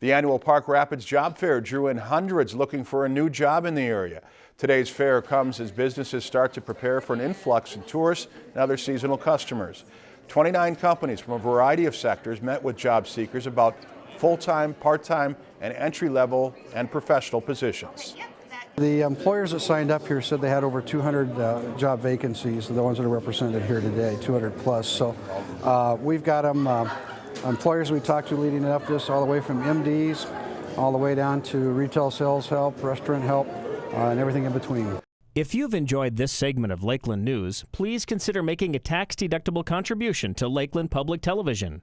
The annual Park Rapids Job Fair drew in hundreds looking for a new job in the area. Today's fair comes as businesses start to prepare for an influx in tourists and other seasonal customers. 29 companies from a variety of sectors met with job seekers about full-time, part-time, and entry-level and professional positions. The employers that signed up here said they had over 200 uh, job vacancies, the ones that are represented here today, 200 plus. So uh, we've got them, uh, employers we talked to leading up this, all the way from MDs, all the way down to retail sales help, restaurant help, uh, and everything in between. If you've enjoyed this segment of Lakeland News, please consider making a tax-deductible contribution to Lakeland Public Television.